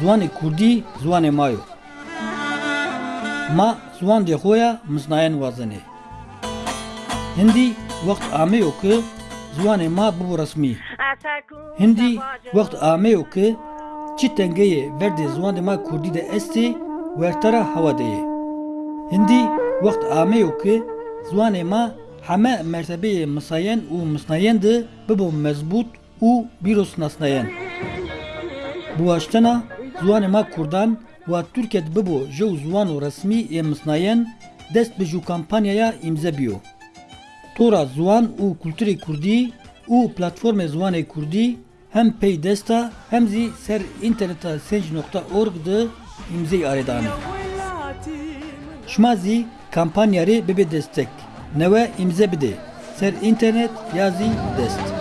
زوان کوردی زوان مایو ما زوان دی خویا مزناین وازنه هندی وقت آمه او که زوان ما بو رسمی هندی وقت آمه او که چی تنگه ورد زوان ما کوردی ده استی ورترا هوا ده هندی وقت آمه او که زوان ما همه مرتبه مساین و مسناین ده ببو مضبوط و بیروس نسناین بواشتنا زوان ما کوردان و تورکت ببو جو زوان و رسمی امسناین دست به جو کمپانیایا امزه بیو تورا زوان و کلتور کردی و پلتفرم زوان کردی hem Paydesta hem zi ser interneta senj.org de imze aredanı. Şmazi kampanyarı bebe destek. Neve imze bide. Ser internet yazi dest.